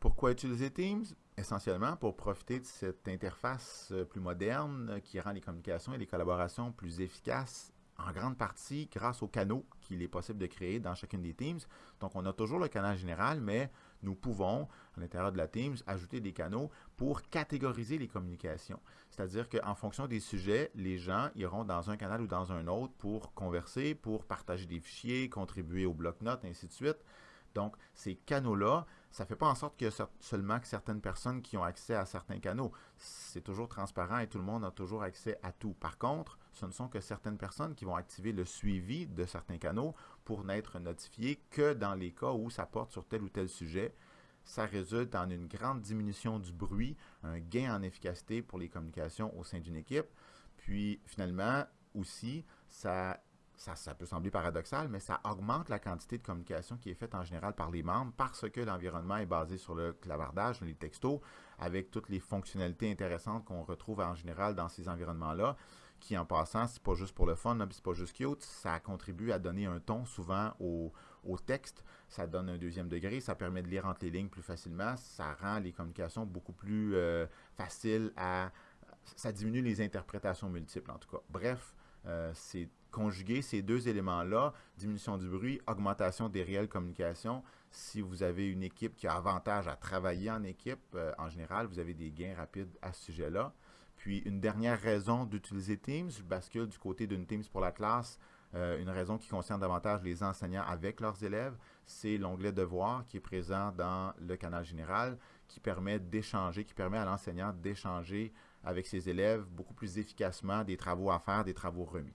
Pourquoi utiliser Teams? Essentiellement pour profiter de cette interface euh, plus moderne euh, qui rend les communications et les collaborations plus efficaces en grande partie grâce aux canaux qu'il est possible de créer dans chacune des Teams. Donc, on a toujours le canal général, mais nous pouvons, à l'intérieur de la Teams, ajouter des canaux pour catégoriser les communications. C'est-à-dire qu'en fonction des sujets, les gens iront dans un canal ou dans un autre pour converser, pour partager des fichiers, contribuer au bloc-notes, ainsi de suite. Donc, ces canaux-là, ça ne fait pas en sorte a seulement que certaines personnes qui ont accès à certains canaux. C'est toujours transparent et tout le monde a toujours accès à tout. Par contre, ce ne sont que certaines personnes qui vont activer le suivi de certains canaux pour n'être notifiées que dans les cas où ça porte sur tel ou tel sujet. Ça résulte en une grande diminution du bruit, un gain en efficacité pour les communications au sein d'une équipe. Puis finalement, aussi, ça ça, peut sembler paradoxal, mais ça augmente la quantité de communication qui est faite en général par les membres parce que l'environnement est basé sur le clavardage, les textos, avec toutes les fonctionnalités intéressantes qu'on retrouve en général dans ces environnements-là, qui en passant, c'est pas juste pour le fun, c'est pas juste cute, ça contribue à donner un ton souvent au, texte, ça donne un deuxième degré, ça permet de lire entre les lignes plus facilement, ça rend les communications beaucoup plus euh, faciles à... ça diminue les interprétations multiples en tout cas. Bref, euh, c'est conjuguer ces deux éléments-là, diminution du bruit, augmentation des réelles communications. Si vous avez une équipe qui a avantage à travailler en équipe, euh, en général, vous avez des gains rapides à ce sujet-là. Puis une dernière raison d'utiliser Teams, je bascule du côté d'une Teams pour la classe, euh, une raison qui concerne davantage les enseignants avec leurs élèves, c'est l'onglet Devoir qui est présent dans le canal général, qui permet d'échanger, qui permet à l'enseignant d'échanger avec ses élèves beaucoup plus efficacement des travaux à faire, des travaux remis.